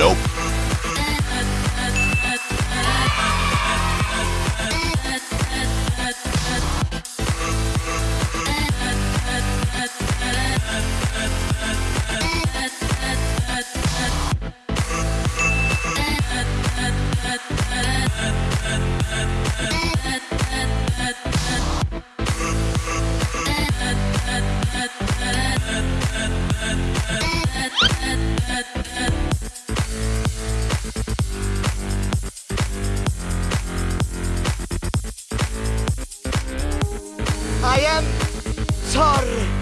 Nope. I am sorry.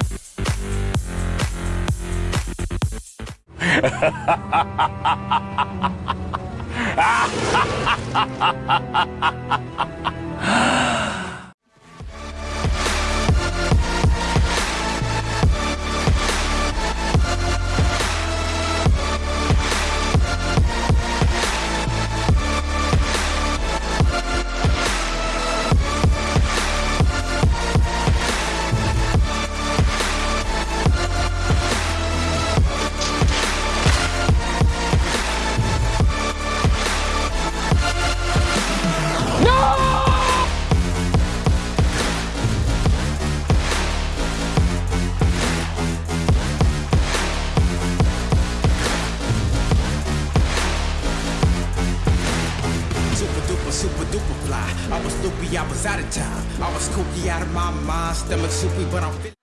I was loopy, I was out of time. I was kooky out of my mind. Stomach soupy, but I'm.